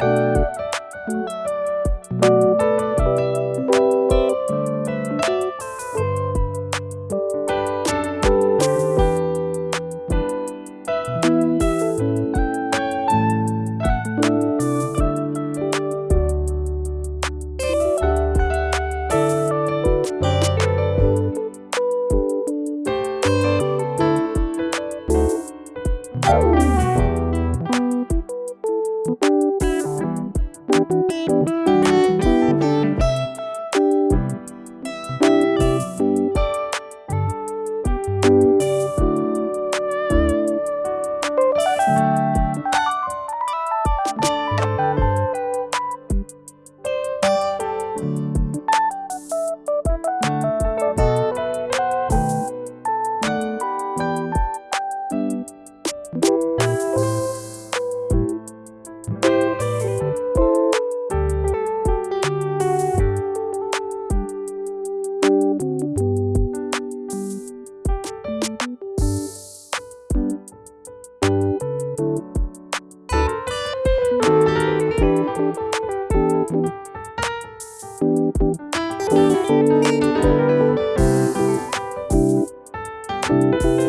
you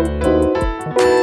Música